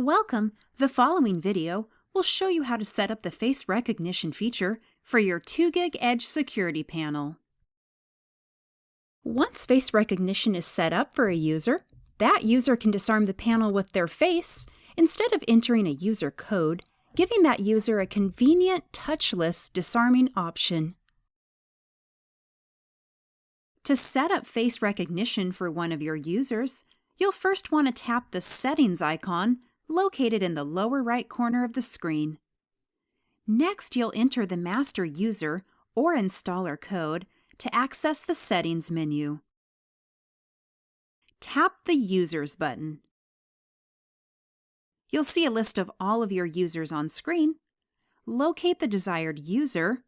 Welcome! The following video will show you how to set up the face recognition feature for your 2GIG Edge security panel. Once face recognition is set up for a user, that user can disarm the panel with their face instead of entering a user code, giving that user a convenient touchless disarming option. To set up face recognition for one of your users, you'll first want to tap the Settings icon located in the lower right corner of the screen. Next, you'll enter the master user or installer code to access the Settings menu. Tap the Users button. You'll see a list of all of your users on screen. Locate the desired user.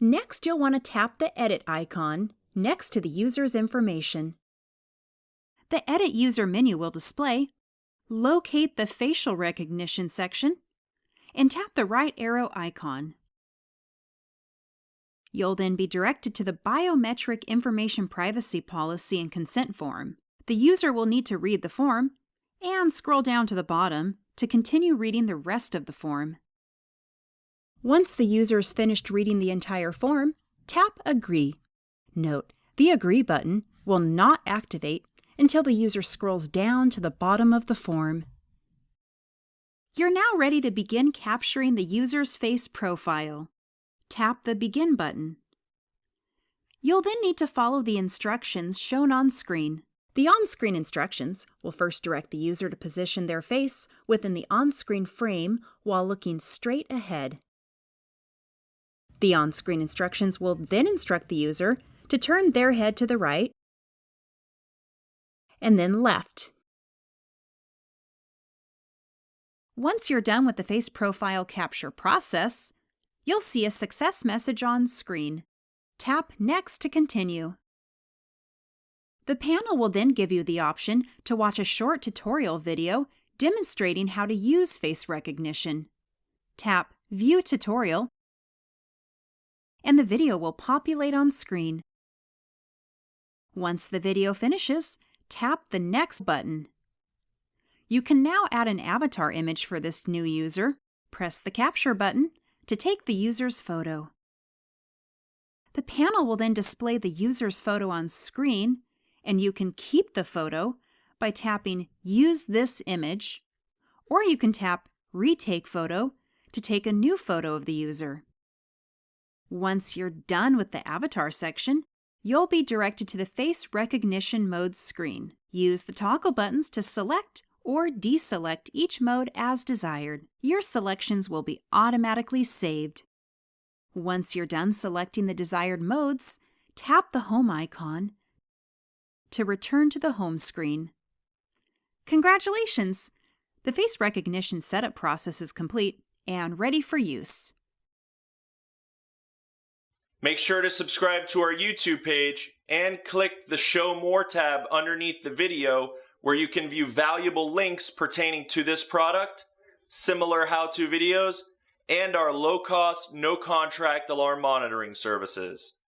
Next, you'll want to tap the Edit icon next to the user's information. The Edit User menu will display locate the facial recognition section, and tap the right arrow icon. You'll then be directed to the Biometric Information Privacy Policy and Consent form. The user will need to read the form and scroll down to the bottom to continue reading the rest of the form. Once the user is finished reading the entire form, tap Agree. Note, the Agree button will not activate until the user scrolls down to the bottom of the form. You're now ready to begin capturing the user's face profile. Tap the Begin button. You'll then need to follow the instructions shown on screen. The on-screen instructions will first direct the user to position their face within the on-screen frame while looking straight ahead. The on-screen instructions will then instruct the user to turn their head to the right and then left. Once you're done with the face profile capture process, you'll see a success message on screen. Tap Next to continue. The panel will then give you the option to watch a short tutorial video demonstrating how to use face recognition. Tap View Tutorial, and the video will populate on screen. Once the video finishes, tap the Next button. You can now add an avatar image for this new user. Press the Capture button to take the user's photo. The panel will then display the user's photo on screen, and you can keep the photo by tapping Use this image, or you can tap Retake Photo to take a new photo of the user. Once you're done with the Avatar section, you'll be directed to the Face Recognition Mode screen. Use the toggle buttons to select or deselect each mode as desired. Your selections will be automatically saved. Once you're done selecting the desired modes, tap the Home icon to return to the home screen. Congratulations! The face recognition setup process is complete and ready for use. Make sure to subscribe to our YouTube page and click the Show More tab underneath the video where you can view valuable links pertaining to this product, similar how-to videos, and our low-cost, no-contract alarm monitoring services.